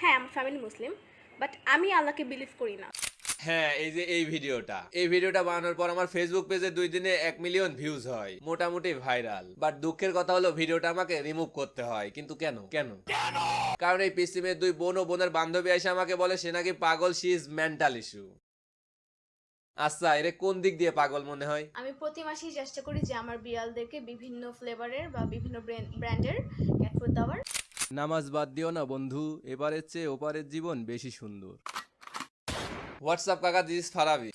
হ্যাঁ আমার family Muslim but আমি আল্লাহকে বিলিভ করি না। হ্যাঁ এই যে এই ভিডিওটা। এই ভিডিওটা বানানোর পর আমার ফেসবুক পেজে দুই দিনে এক মিলিয়ন ভিউজ হয়। মোটামুটি ভাইরাল বাট দুঃখের কথা হলো ভিডিওটা আমাকে রিমুভ করতে হয়। কিন্তু কেন? কেন? কারণ এই পিসিমের দুই বোন ও বোনের বান্ধবী এসে আমাকে বলে সে নাকি পাগল শি ইজ মেন্টাল ইস্যু আচ্ছা এরে কোন দিক দিয়ে পাগল মনে হয়? আমি প্রতি মাসেই চেষ্টা করি যে আমার বিড়ালদেরকে বিভিন্ন ফ্লেভারের বা বিভিন্ন ব্র্যান্ডের ক্যাট ফুড দেওয়ার। নামাজ বাদ দিও না বন্ধু। এবারের চেয়ে ওপারের জীবন বেশি সুন্দর। হোয়াটসঅ্যাপ কাকা দিস ফারাবি।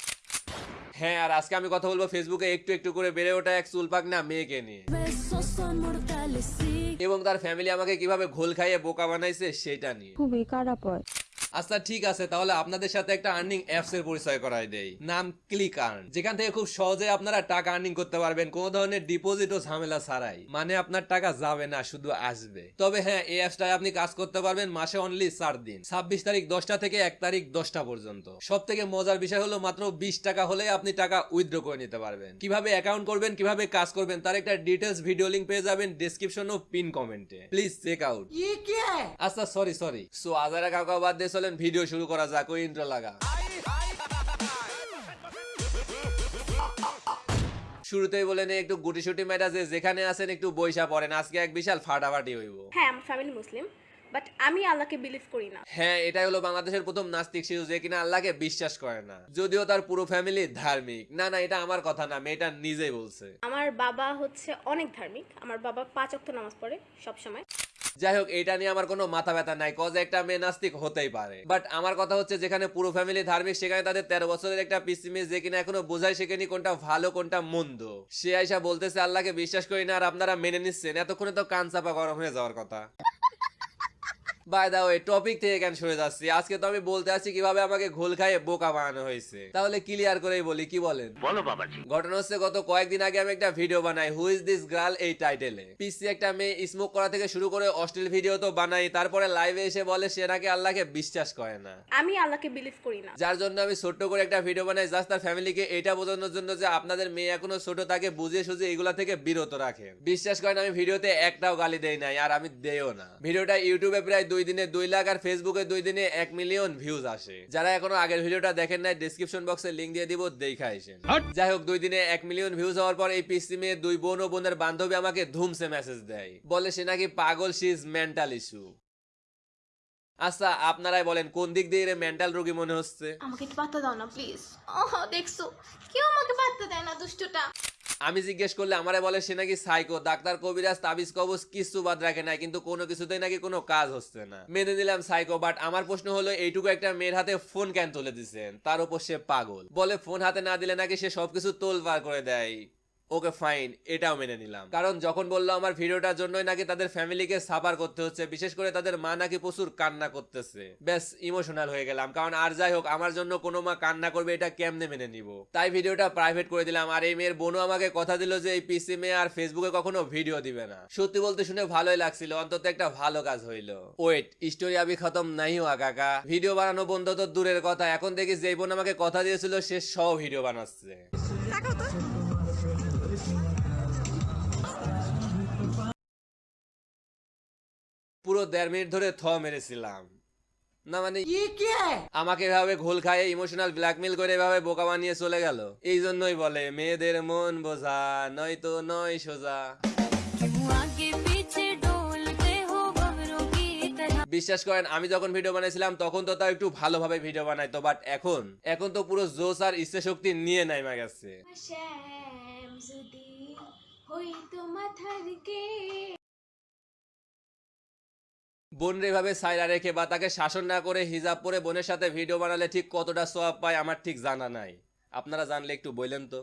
হ্যাঁ আর আজকে আমি কথা বলব ফেসবুকে একটু একটু করে বেড়ে ওঠা এক চুলপাক না মেয়েকে নিয়ে. এবং তার ফ্যামিলি আমাকে কীভাবে ঘোল খাইয়ে বোকা বানাইছে সেটা নিয়ে। খুবই খারাপ হয়। আচ্ছা ঠিক আছে তাহলে আপনাদের সাথে একটা আর্নিং অ্যাপস এর পরিচয় করাই দেই। নাম ক্লিক আর্ন যেখান থেকে খুব সহজে আপনারা টাকা আর্নিং করতে পারবেন কোনো ধরনের ডিপোজিট ও ঝামেলা ছাড়াই। মানে আপনার টাকা যাবে না শুধু আসবে। তবে হ্যাঁ এই অ্যাপসটায় আপনি কাজ করতে পারবেন মাসে অনলি চার দিন। ছাব্বিশ তারিখ দশটা থেকে এক তারিখ দশটা পর্যন্ত। সব থেকে মজার বিষয় হলো মাত্র বিশ টাকা হলে আপনি টাকা উইথড্র করে নিতে পারবেন। কীভাবে অ্যাকাউন্ট করবেন কীভাবে কাজ করবেন তার একটা ডিটেলস ভিডিও লিঙ্ক পেয়ে যাবেন ডিসক্রিপশন ও পিন কমেন্টে প্লিজ চেক আউট আচ্ছা সরি সরি সো আজারা কাকা বাদ দিয়ে চলেন ভিডিও শুরু করা যাক ওই ইন্ট্রো লাগা। শুরুতেই বলেন একটু গুটি সুটি মেটা যে যেখানে আছেন একটু বৈশা পড়েন আজকে এক বিশাল ফাটাফাটি হইব। হ্যাঁ আমার ফ্যামিলি মুসলিম বাট আমি আল্লাহকে বিলিভ করি না। হ্যাঁ এটাই হলো বাংলাদেশের প্রথম নাস্তিক শিশু যে কিনা আল্লাহকে বিশ্বাস করে না। যদিও তার পুরো ফ্যামিলি ধার্মিক। না না এটা আমার কথা না মেয়েটা নিজেই বলছে। আমার বাবা হচ্ছে অনেক ধার্মিক। আমার বাবা পাঁচ অক্ত নামাজ পড়ে সব সময় যাই হোক এটা নিয়ে আমার কোনো মাথা ব্যথা নাই কজ একটা মেয়ে নাস্তিক হতেই পারে। বাট আমার কথা হচ্ছে, যেখানে পুরো ফ্যামিলি ধার্মিক, সেখানে তাদের তেরো বছরের একটা পিসি মেয়ে যে কিনা এখনও বোঝাই শেখেনি কোনটা ভালো, কোনটা মন্দ। সে আইসা বলতেছে, আল্লাহকে বিশ্বাস করি না, আর আপনারা মেনে নিচ্ছেন। এতক্ষণে তো কান চাপা গরম হয়ে যাওয়ার কথা। বাই দা ওয়ে টপিক থেকে কেন সরে যাচ্ছি? আজকে তো আমি বলতে আছি কীভাবে আমাকে ঘোল খাইয়ে বোকা বানানো হয়েছে। তাহলে ক্লিয়ার করেই বলি কি বলেন? বলো বাবাজি। ঘটনা হচ্ছে গত কয়েকদিন আগে আমি একটা ভিডিও বানাই হু ইজ দিস গার্ল এই টাইটেলে পিসি একটা মেয়ে স্মোক করা থেকে শুরু করে অশ্লীল ভিডিও তো বানাই তারপরে লাইভে এসে বলে সে নাকি আল্লাহকে বিশ্বাস করে না। আমি আল্লাহকে বিলিভ করি না। যার জন্য আমি ছোট্ট করে একটা ভিডিও বানাই জাস্ট তার ফ্যামিলিকে এটা বোঝানোর জন্য যে আপনাদের মেয়ে এখনও ছোট তাকে বুঝিয়ে সুঝিয়ে এগুলা থেকে বিরত রাখে। বিশ্বাস করেন আমি ভিডিওতে একটাও গালি দেই নাই আর আমি দেও না। ভিডিওটা ইউটিউবে প্রায় দুই দিনে দুই লাখ আর ফেসবুকে দুই দিনে এক মিলিয়ন ভিউজ আসে। যারা এখনও আগের ভিডিওটা দেখেন নাই ডিসক্রিপশন বক্সে লিংক দিয়ে দিব দেখা আসেন। যাই হোক দুই দিনে এক মিলিয়ন ভিউজ হওয়ার পর এই পিসি মেয়ে দুই বোন ও বোনের বান্ধবী আমাকে ধুমসে মেসেজ দেয়। বলে সে নাকি পাগল সি ইজ মেন্টাল ইস্যু আচ্ছা আপনারাই বলেন কোন দিক দিয়ে মেন্টাল রোগী মনে হচ্ছে? আমাকে একটু পাত্তা দাও না প্লিজ দেখছ কেউ আমাকে পাত্তা দেয় না দুষ্টটা। আমি জিজ্ঞেস করলে আমারে বলে সে নাকি সাইকো ডাক্তার কবিরাজ, তাবিজ কবজ কিছু বাদ রাখে না কিন্তু কোনো কিছুতেই নাকি কোনো কাজ হচ্ছে না। মেনে নিলাম সাইকো বাট আমার প্রশ্ন হলো, এইটুকু একটা মেয়ের হাতে ফোন কেন তুলে দিচ্ছেন তার উপর সে পাগল। বলে ফোন হাতে না দিলে নাকি সে সবকিছু তোল পার করে দেয়। ওকে ফাইন এটাও মেনে নিলাম। কারণ যখন বলল আমার ভিডিওটার জন্যই নাকি তাদের ফ্যামিলিকে সাফার করতে হচ্ছে বিশেষ করে তাদের মা নাকি প্রচুর কান্না করতেছে। ব্যাস ইমোশনাল হয়ে গেলাম। কারণ আর যাই হোক আমার জন্য কোনো মা কান্না করবে এটা কেমনে মেনে নিব? তাই ভিডিওটা প্রাইভেট করে দিলাম। আর এই মেয়ের বোনও আমাকে কথা দিল যে এই পিসি মেয়ে আর ফেসবুকে কখনো ভিডিও দিবে না। সত্যি বলতে শুনে ভালোই লাগছিল। অন্তত একটা ভালো কাজ হইল। ওয়েট স্টোরি আবি খতম নাই হুয়া কাকা। ভিডিও বানানো বন্ধ তো দূরের কথা। এখন দেখি যেই বোন আমাকে কথা দিয়েছিল সে সব ভিডিও বানাচ্ছে। দেড় মিনিট ধরে থ মেরেছিলাম। না মানে আমাকে এভাবে ঘোল খায় ইমোশনাল ব্ল্যাকমেল করে এভাবে বোকা বানিয়ে চলে গেল। এই জন্যই বলে মেয়েদের মন বোঝা নয় তো নয় সোজা। বিশ্বাস করেন আমি যখন ভিডিও বানাইছিলাম তখন তো তাও একটু ভালোভাবে ভিডিও বানাইতো বাট এখন এখন তো পুরো জোশ আর ইচ্ছে শক্তি নিয়ে নাইমা গেছে। বোনরে এভাবে সাইরা রেখে বা তাকে শাসন না করে হিজাব পরে বোনের সাথে ভিডিও বানালে ঠিক কতটা সোয়াব পায় আমার ঠিক জানা নাই। আপনারা জানলে একটু বললেন তো।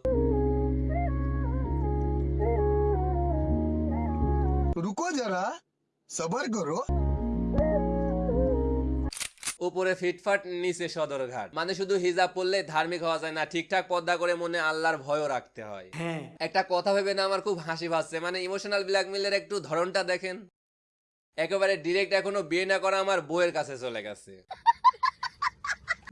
রুকো যারা সবার করো। উপরে ফিটফাট নিচে সদর ঘাট মানে শুধু হিজাব পড়লে ধার্মিক হওয়া যায় না ঠিকঠাক পদ্মা করে মনে আল্লাহর ভয়ও রাখতে হয়। হ্যাঁ। একটা কথা ভেবে না আমার খুব হাসি ভাসছে মানে ইমোশনাল ব্ল্যাকমেলের একটু ধরনটা দেখেন। একেবারে ডিরেক্ট এখনও বিয়ে না করা আমার বউয়ের কাছে চলে গেছে।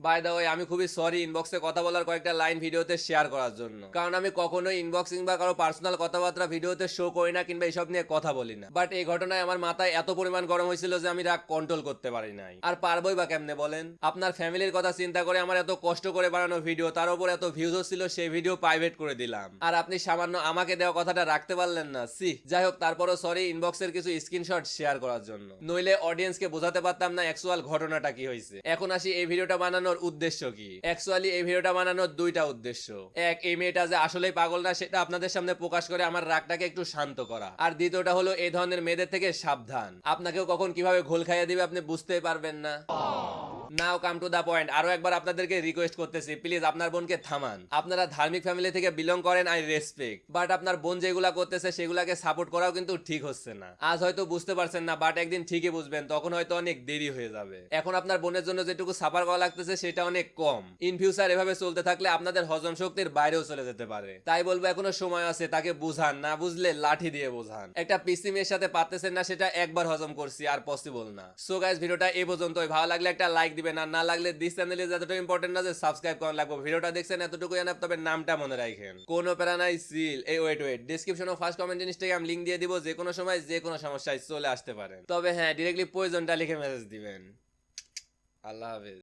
বাই দা ওয়ে আমি খুবই সরি ইনবক্সে কথা বলার কয়েকটা লাইন ভিডিওতে শেয়ার করার জন্য। কারণ আমি কখনোই ইনবক্সিং বা কারও পার্সোনাল কথাবার্তা ভিডিওতে শো করি না কিংবা এসব নিয়ে কথা বলি না। বাট এই ঘটনায় আমার মাথায় এত পরিমাণ গরম হয়েছিল যে আমি রাগ কন্ট্রোল করতে পারি নাই। আর পারবোই বা কেমনে বলেন? আপনার ফ্যামিলির কথা চিন্তা করে আমার এত কষ্ট করে বানানো ভিডিও তার উপর এত ভিউজ হচ্ছিল সেই ভিডিও প্রাইভেট করে দিলাম। আর আপনি সামান্য আমাকে দেওয়া কথাটা রাখতে পারলেন না সি যাই হোক, তারপরও সরি ইনবক্সের কিছু স্ক্রিনশট শেয়ার করার জন্য। নইলে অডিয়েন্সকে বোঝাতে পারতাম না অ্যাকচুয়াল ঘটনাটা কি হয়েছে। এখন আসি এই ভিডিওটা বানানোর উদ্দেশ্য কি? অ্যাকচুয়ালি এই ভিডিওটা বানানোর দুইটা উদ্দেশ্য। এক, এই মেয়েটা যে আসলেই পাগল না, সেটা আপনাদের সামনে প্রকাশ করে আমার রাগটাকে একটু শান্ত করা। আর দ্বিতীয়টা হলো, এই ধরনের মেয়েদের থেকে সাবধান। আপনাকেও কখন কীভাবে ঘোল খাইয়ে দিবে আপনি বুঝতে পারবেন না। নাও কাম টু দা পয়েন্ট আরও একবার আপনাদেরকে রিকোয়েস্ট করতেছি। প্লিজ আপনার বোনকে থামান। আপনারা ধার্মিক ফ্যামিলি থেকে বিলং করেন আই রেসপেক্ট বাট আপনার বোন যেগুলা করতেছে, সেগুলাকে সাপোর্ট করাও কিন্তু ঠিক হচ্ছে না। আজ হয়তো বুঝতে পারছেন না বাট একদিন ঠিকই বুঝবেন, তখন হয়তো অনেক দেরি হয়ে যাবে। এখন আপনার বোনের জন্য যেটুকু সাফার করা লাগতেছে, সেটা অনেক কম। ইন ফিউচার এভাবে চলতে থাকলে আপনাদের হজম শক্তির বাইরেও চলে যেতে পারে। তাই বলব, এখনও সময় আছে, তাকে বুঝান। না বুঝলে লাঠি দিয়ে বোঝান। একটা পিসি মেয়ের সাথে পারতেছেন না, সেটা একবার হজম করছি, আর পসিবল না। সো গাইস ভিডিওটা এই পর্যন্তই। ভালো লাগলে একটা লাইক দিবেন আর না লাগলে দিস চ্যানেলে যতটুকু ইম্পর্টেন্ট না যে সাবস্ক্রাইব করা লাগবে। ভিডিওটা দেখছেন এতটুকু জানা তবে নামটা মনে রাখেন। কোনো প্যারা নাই সিল এই ওয়েট ওয়েট ডিসক্রিপশনে ফার্স্ট কমেন্ট ইনস্টাগ্রাম লিংক দিয়ে দিব, যে কোনো সময়, যে কোনো সমস্যায় চলে আসতে পারেন। তবে হ্যাঁ ডিরেক্টলি প্রয়োজনটা লিখে মেসেজ দিবেন। আল্লাহ হাফেজ।